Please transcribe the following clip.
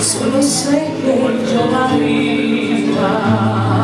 Solo sei que yo arriba